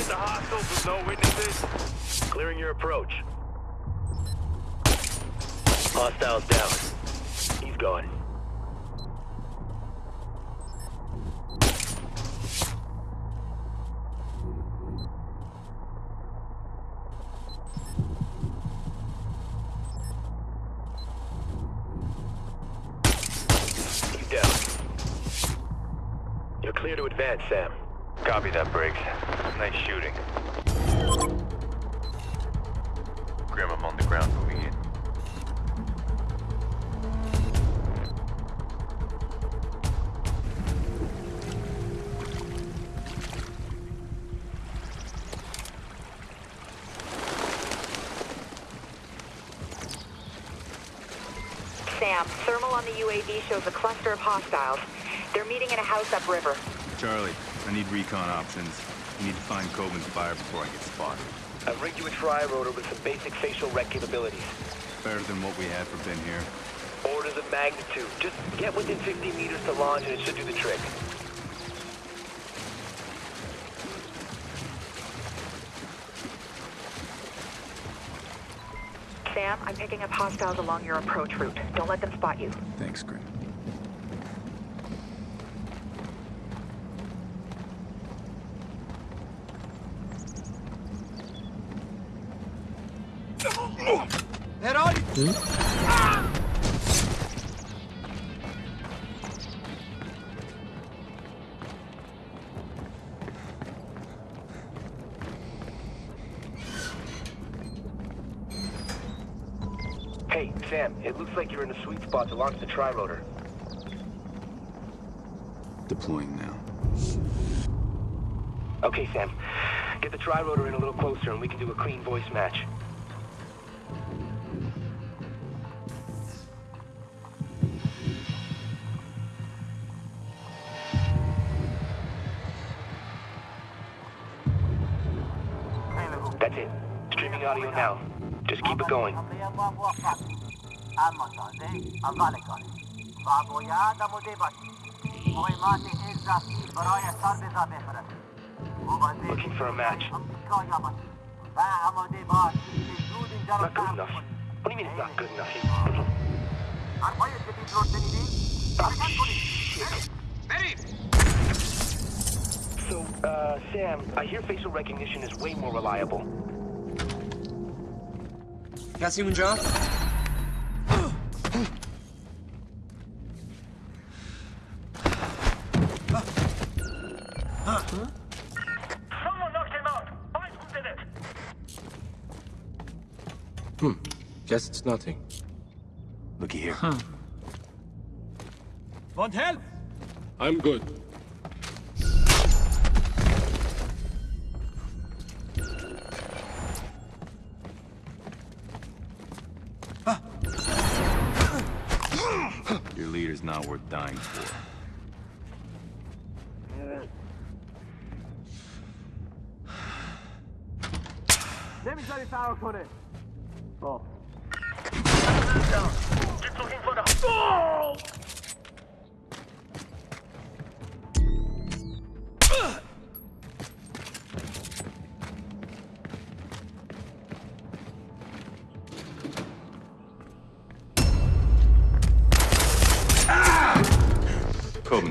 Hit the hostiles with no witnesses. Clearing your approach. Hostiles down. He's gone. You're clear to advance, Sam. Copy that, Briggs. Nice shooting. Grim, I'm on the ground moving in. Sam, thermal on the UAV shows a cluster of hostiles. They're meeting in a house upriver. Charlie, I need recon options. You need to find Coben's fire before I get spotted. I've rigged you a tri-rotor with some basic facial rec capabilities. Better than what we had for Ben here. Orders of magnitude. Just get within 50 meters to launch and it should do the trick. Sam, I'm picking up hostiles along your approach route. Don't let them spot you. Thanks, Grim. Head! Hey, Sam, it looks like you're in a sweet spot to launch the tri-rotor. Deploying now. Okay, Sam. Get the tri-rotor in a little closer and we can do a clean voice match. That's it. Streaming audio now. Just keep it going. Looking for a match. Not good enough. What do you mean it's not good enough? Ah, shit. So, uh, Sam, I hear facial recognition is way more reliable. Can I see one, John? Hmm. Guess it's nothing. Looky here. Huh. Want help? I'm good. Your leader's not worth dying for. نمیذاری فرار کنه Keep looking for the...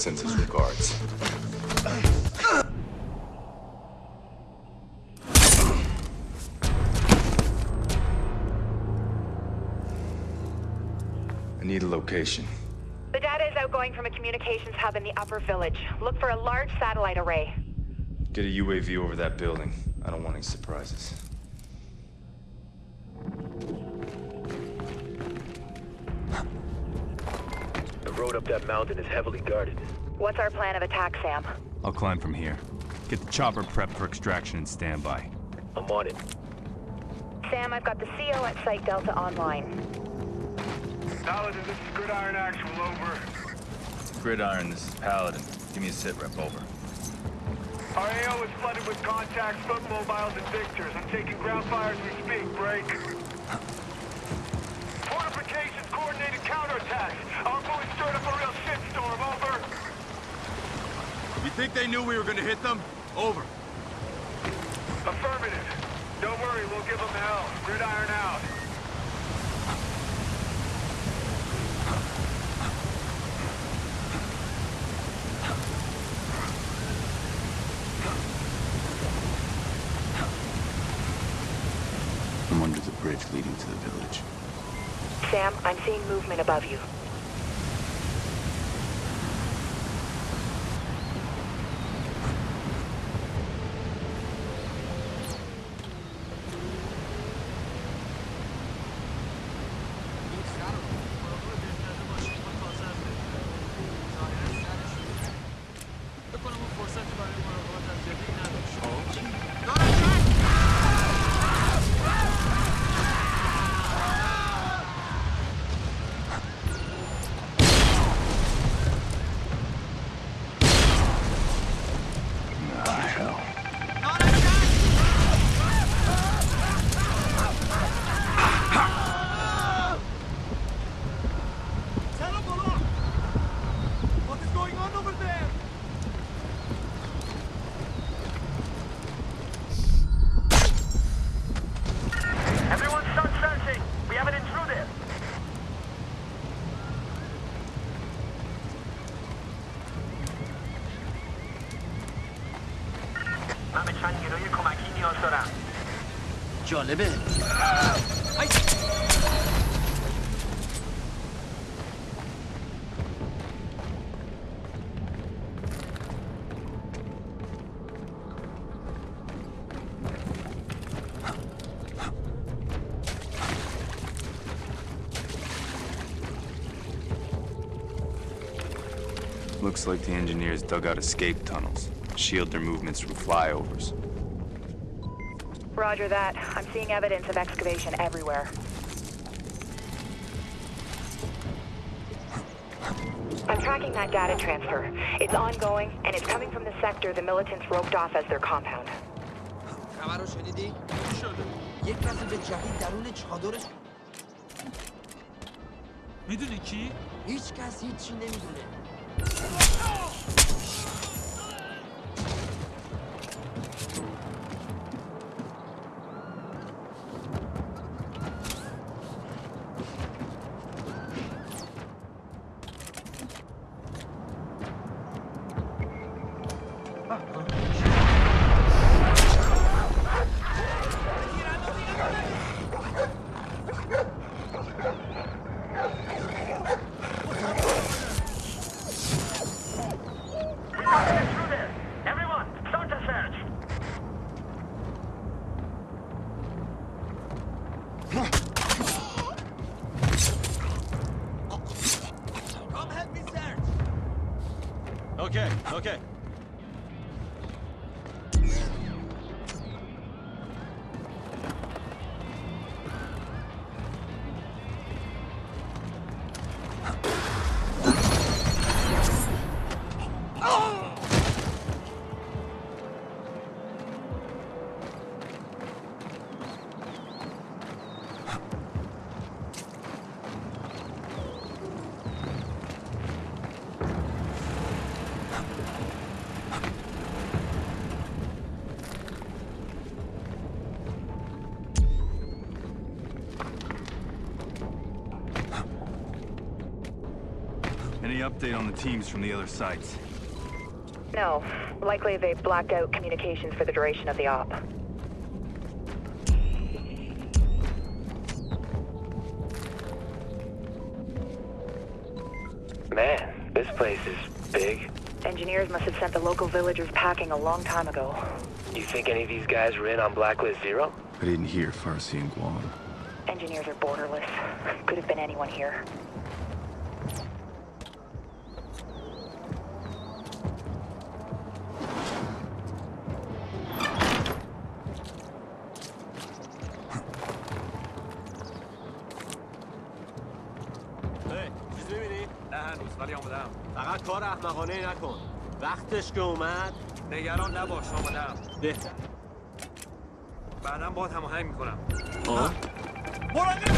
Sends his regards. I need a location. The data is outgoing from a communications hub in the upper village. Look for a large satellite array. Get a UAV over that building. I don't want any surprises. Road up that mountain is heavily guarded. What's our plan of attack, Sam? I'll climb from here. Get the chopper prepped for extraction and standby. I'm on it. Sam, I've got the CO at Site Delta online. Paladin, this is Gridiron Actual, over. Gridiron, this is Paladin. Give me a sit rep, over. Our AO is flooded with contacts, foot mobiles, and victors. I'm taking ground fire as we speak. Break. Fortifications, coordinated counterattacks. Our boys stirred up a real shitstorm. Over. You think they knew we were gonna hit them? Over. Affirmative. Don't worry, we'll give them hell. Gridiron out. I'm under the bridge leading to the village. Sam, I'm seeing movement above you. جالبه Looks like the engineers dug out escape tunnels. Shield their movements from flyovers. Roger that. I'm seeing evidence of excavation everywhere. I'm tracking that data transfer. It's ongoing, and it's coming from the sector the militants roped off as their compound. خبر رو شنیدی؟ شده یک کسی به جهید درون چادرش میدونی کی؟ هیچ کس هیچی نمیدونه Okay. Update on the teams from the other sites? No, likely they blacked out communications for the duration of the op. Man, this place is big. Engineers must have sent the local villagers packing a long time ago. You think any of these guys were in on Blacklist Zero? I didn't hear Farsi and Guam. Engineers are borderless. Could have been anyone here. احمقانه نکن. وقتش که اومد. نگران نباش آمدم بهتر. بعدا باید هماهنگ می‌کنم. آه؟ جالبه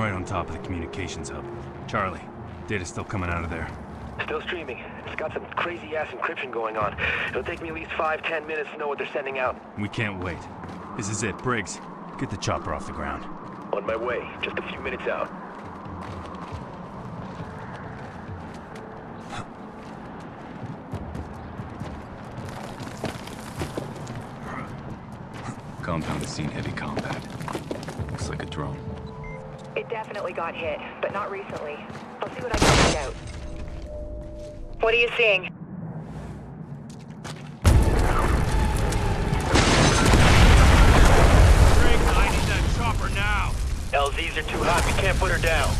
I'm right on top of the communications hub. Charlie, data's still coming out of there. Still streaming. It's got some crazy ass encryption going on. It'll take me at least five, ten minutes to know what they're sending out. We can't wait. This is it, Briggs. Get the chopper off the ground. On my way, just a few minutes out. Compound has seen heavy combat. Looks like a drone. It definitely got hit, but not recently. I'll see what I can find out. What are you seeing? Briggs, I need that chopper now! LZs are too hot, we can't put her down.